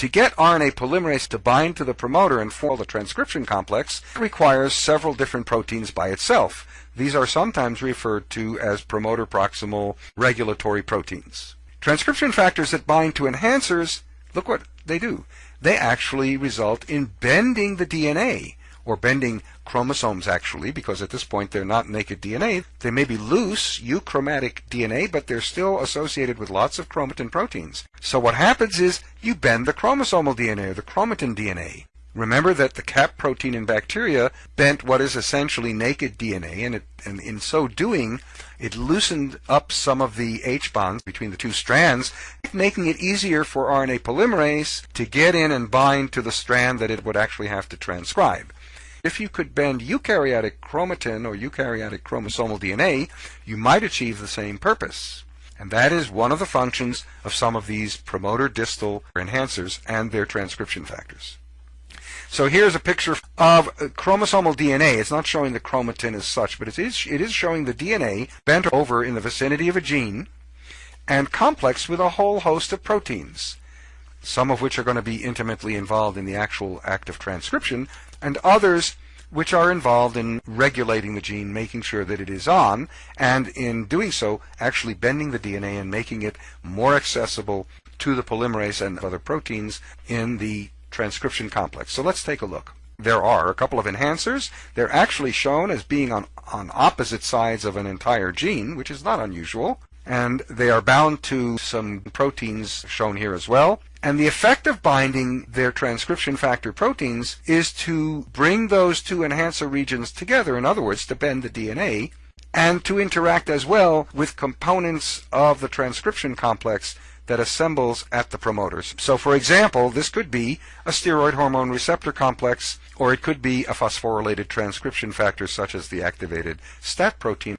To get RNA polymerase to bind to the promoter and form the transcription complex requires several different proteins by itself. These are sometimes referred to as promoter proximal regulatory proteins. Transcription factors that bind to enhancers, look what they do. They actually result in bending the DNA or bending chromosomes actually, because at this point they're not naked DNA. They may be loose, euchromatic DNA, but they're still associated with lots of chromatin proteins. So what happens is you bend the chromosomal DNA or the chromatin DNA. Remember that the cap protein in bacteria bent what is essentially naked DNA, and, it, and in so doing, it loosened up some of the H bonds between the two strands, making it easier for RNA polymerase to get in and bind to the strand that it would actually have to transcribe. If you could bend eukaryotic chromatin or eukaryotic chromosomal DNA, you might achieve the same purpose. And that is one of the functions of some of these promoter distal enhancers and their transcription factors. So here's a picture of uh, chromosomal DNA. It's not showing the chromatin as such, but it is, it is showing the DNA bent over in the vicinity of a gene and complex with a whole host of proteins, some of which are going to be intimately involved in the actual act of transcription, and others which are involved in regulating the gene, making sure that it is on, and in doing so, actually bending the DNA and making it more accessible to the polymerase and other proteins in the transcription complex. So let's take a look. There are a couple of enhancers. They're actually shown as being on, on opposite sides of an entire gene, which is not unusual and they are bound to some proteins shown here as well. And the effect of binding their transcription factor proteins is to bring those two enhancer regions together, in other words, to bend the DNA, and to interact as well with components of the transcription complex that assembles at the promoters. So for example, this could be a steroid hormone receptor complex, or it could be a phosphorylated transcription factor such as the activated STAT protein.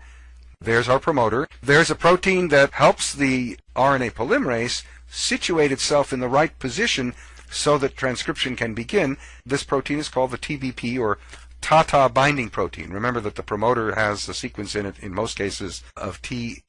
There's our promoter. There's a protein that helps the RNA polymerase situate itself in the right position so that transcription can begin. This protein is called the TBP or TATA binding protein. Remember that the promoter has a sequence in it, in most cases, of TAA-TAA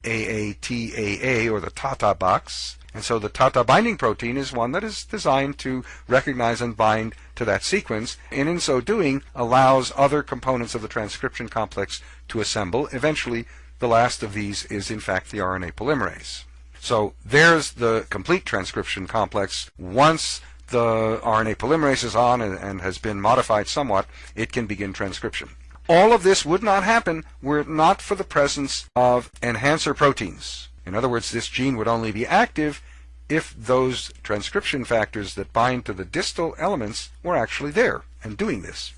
or the TATA box. And so the TATA binding protein is one that is designed to recognize and bind to that sequence, and in so doing allows other components of the transcription complex to assemble, eventually the last of these is in fact the RNA polymerase. So there's the complete transcription complex. Once the RNA polymerase is on and, and, has been modified somewhat, it can begin transcription. All of this would not happen were it not for the presence of enhancer proteins. In other words, this gene would only be active if those transcription factors that bind to the distal elements were actually there and doing this.